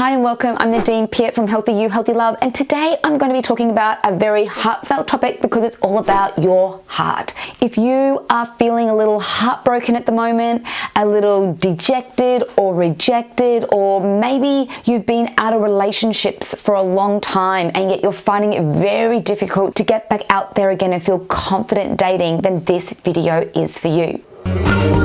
Hi and welcome, I'm Nadine Piat from Healthy You, Healthy Love and today I'm going to be talking about a very heartfelt topic because it's all about your heart. If you are feeling a little heartbroken at the moment, a little dejected or rejected or maybe you've been out of relationships for a long time and yet you're finding it very difficult to get back out there again and feel confident dating, then this video is for you.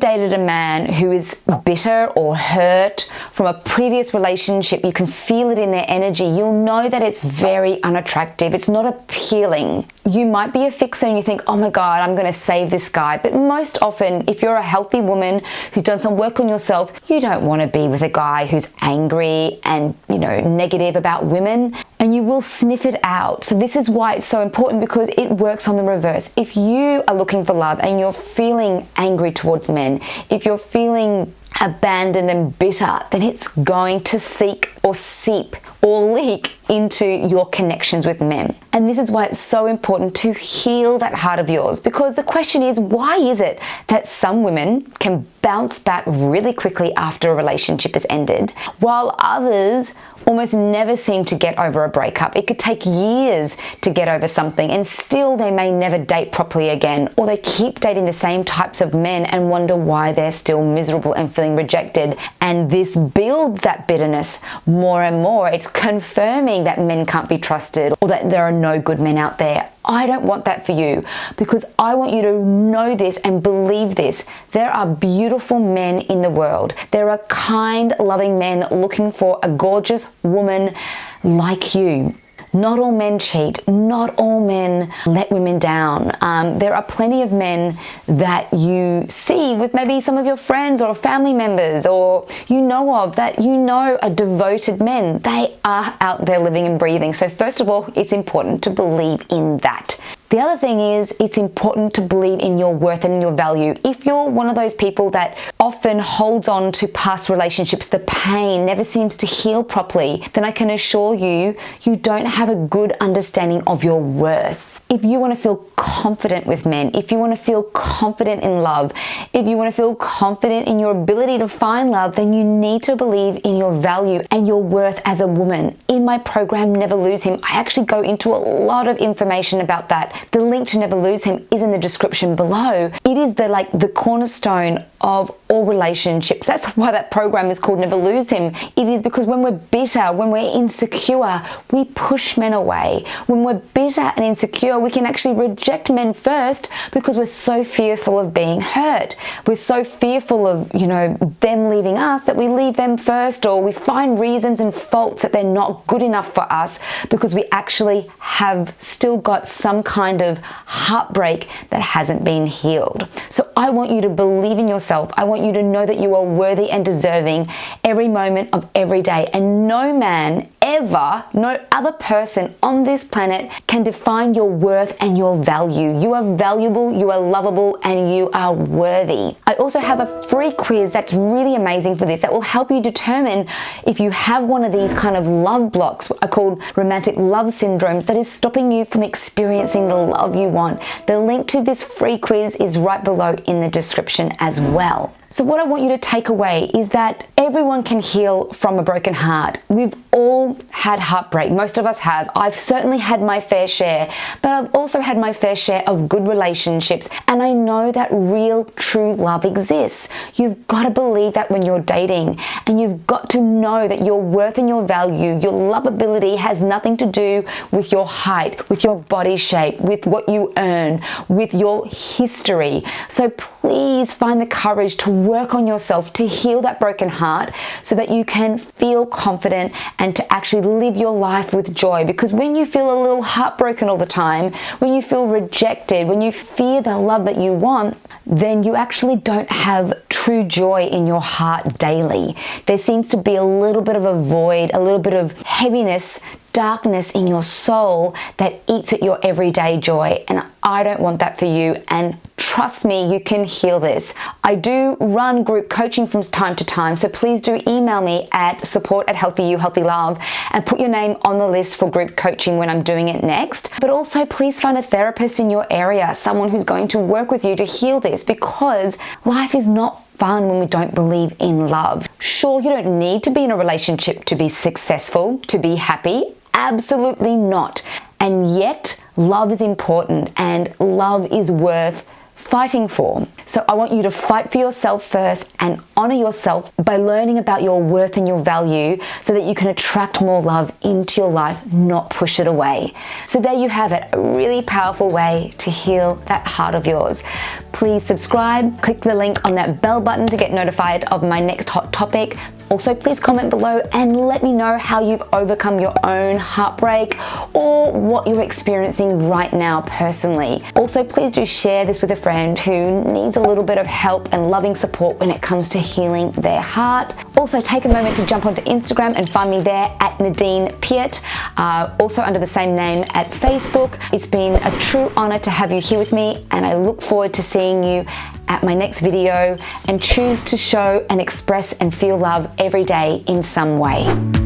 Dated a man who is bitter or hurt from a previous relationship, you can feel it in their energy. You'll know that it's very unattractive. It's not appealing. You might be a fixer and you think, oh my God, I'm going to save this guy. But most often, if you're a healthy woman who's done some work on yourself, you don't want to be with a guy who's angry and, you know, negative about women and you will sniff it out. So this is why it's so important because it works on the reverse. If you are looking for love and you're feeling angry towards men, if you're feeling abandoned and bitter, then it's going to seek or seep or leak into your connections with men. And this is why it's so important to heal that heart of yours because the question is, why is it that some women can bounce back really quickly after a relationship has ended while others almost never seem to get over a breakup. It could take years to get over something and still they may never date properly again or they keep dating the same types of men and wonder why they're still miserable and feeling rejected. And this builds that bitterness more and more. It's confirming that men can't be trusted or that there are no good men out there. I don't want that for you because I want you to know this and believe this. There are beautiful men in the world. There are kind, loving men looking for a gorgeous woman like you. Not all men cheat. Not all men let women down. Um, there are plenty of men that you see with maybe some of your friends or family members or you know of that you know are devoted men. They are out there living and breathing. So first of all, it's important to believe in that. The other thing is it's important to believe in your worth and your value. If you're one of those people that often holds on to past relationships, the pain never seems to heal properly, then I can assure you, you don't have a good understanding of your worth if you want to feel confident with men, if you want to feel confident in love, if you want to feel confident in your ability to find love, then you need to believe in your value and your worth as a woman. In my program, Never Lose Him, I actually go into a lot of information about that. The link to Never Lose Him is in the description below. It is the like the cornerstone of all relationships. That's why that program is called Never Lose Him. It is because when we're bitter, when we're insecure, we push men away. When we're bitter and insecure, we can actually reject men first because we're so fearful of being hurt. We're so fearful of, you know, them leaving us that we leave them first or we find reasons and faults that they're not good enough for us because we actually have still got some kind of heartbreak that hasn't been healed. So I want you to believe in yourself. I want you to know that you are worthy and deserving every moment of every day. And no man ever, no other person on this planet can define your worth and your value. You are valuable, you are lovable, and you are worthy. I also have a free quiz that's really amazing for this that will help you determine if you have one of these kind of love blocks are called romantic love syndromes that is stopping you from experiencing the love you want. The link to this free quiz is right below in the description as well. So what I want you to take away is that everyone can heal from a broken heart. We've all had heartbreak. Most of us have. I've certainly had my fair share, but I've also had my fair share of good relationships. And I know that real, true love exists. You've got to believe that when you're dating and you've got to know that your worth and your value, your lovability has nothing to do with your height, with your body shape, with what you earn, with your history. So please find the courage to work on yourself to heal that broken heart so that you can feel confident and to actually live your life with joy. Because when you feel a little heartbroken all the time, when you feel rejected, when you fear the love that you want, then you actually don't have true joy in your heart daily. There seems to be a little bit of a void, a little bit of heaviness darkness in your soul that eats at your everyday joy. And I don't want that for you. And trust me, you can heal this. I do run group coaching from time to time, so please do email me at support at Healthy You, Healthy Love and put your name on the list for group coaching when I'm doing it next. But also, please find a therapist in your area, someone who's going to work with you to heal this because life is not fun when we don't believe in love. Sure, you don't need to be in a relationship to be successful, to be happy. Absolutely not. And yet, love is important and love is worth fighting for. So I want you to fight for yourself first and honor yourself by learning about your worth and your value so that you can attract more love into your life, not push it away. So there you have it, a really powerful way to heal that heart of yours. Please subscribe, click the link on that bell button to get notified of my next hot topic. Also, please comment below and let me know how you've overcome your own heartbreak or what you're experiencing right now personally. Also, please do share this with a friend who needs a little bit of help and loving support when it comes to healing their heart. Also, take a moment to jump onto Instagram and find me there at Nadine Piat, uh, also under the same name at Facebook. It's been a true honor to have you here with me and I look forward to seeing you at my next video and choose to show and express and feel love every day in some way.